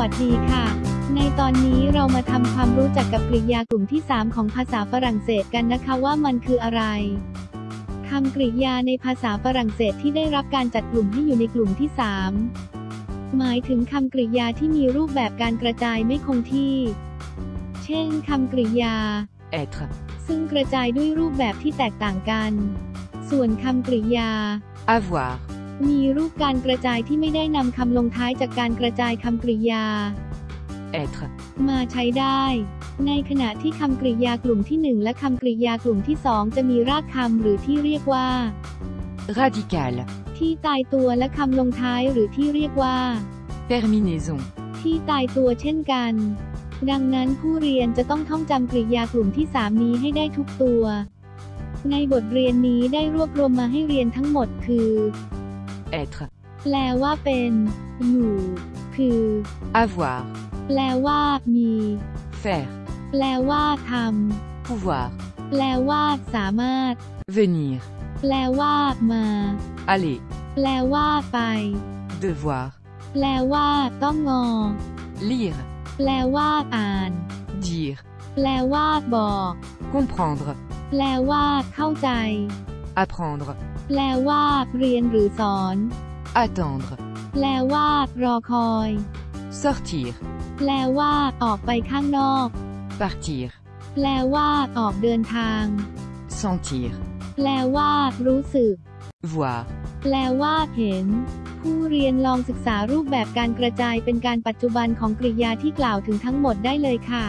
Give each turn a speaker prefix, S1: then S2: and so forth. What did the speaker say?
S1: วัสดีค่ะ ในตอนนี้เรามาทำความรู้จักกับกริยากลุ่มที่ 3 ของภาษาฝรั่งเศสกันนะคะว่ามันคืออะไรคำกริยาในภาษาฝรั่งเศสที่ได้รับการจัดกลุ่มให้อยู่ในกลุ่มที่ 3 หมายถึงคำกริยาที่มีรูปแบบการกระจายไม่คงที่ เช่นคำกริยา
S2: être,
S1: ซึ่งกระจายด้วยรูปแบบที่แตกต่างกัน ส่วนคำกริยา
S2: avoir,
S1: มีรูปการกระจายที่ไม่ได้นำคำลงท้ายจากการกระจายคำกริยา
S2: être,
S1: มาใช้ได้ ในขณะที่คำกริยากลุ่มที่ 1 และคำกริยากลุ่มที่ 2 จะมีรากคำหรือที่เรียกว่า
S2: radical,
S1: ที่ตายตัวและคำลงท้ายหรือที่เรียกว่า
S2: terminaison,
S1: ที่ตายตัวเช่นกัน ดังนั้นผู้เรียนจะต้องท่องจำกริยากลุ่มที่ 3 นี้ให้ได้ทุกตัว ในบทเรียนนี้ได้รวบรวมมาให้เรียนทั้งหมดคือ
S2: être,
S1: แปลว่าเป็นอยู่คือ
S2: avoir,
S1: แปลว่ามี
S2: faire,
S1: แปลว่าท
S2: pouvoir, ำ
S1: แปลว่าสามารถ
S2: venir,
S1: แปลว่ามา
S2: aller,
S1: แปลว่าไป
S2: devoir,
S1: แปลว่าต้องงอ
S2: lire,
S1: แปลว่าอ่าน
S2: dire,
S1: แปลว่าบอก
S2: comprendre,
S1: แปลว่าเข้าใจ
S2: apprendre,
S1: แปลว่า เรียนหรือสอน
S2: attendre,
S1: แปลว่า รอคอย
S2: sortir,
S1: แปลว่า ออกไปข้างนอก
S2: partir,
S1: แปลว่า ออกเดินทาง
S2: sentir,
S1: แปลว่า รู้สึก
S2: voir,
S1: แปลว่า เห็น ผู้เรียนลองศึกษารูปแบบการกระจายเป็นการปัจจุบันของกริยาที่กล่าวถึงทั้งหมดได้เลยค่ะ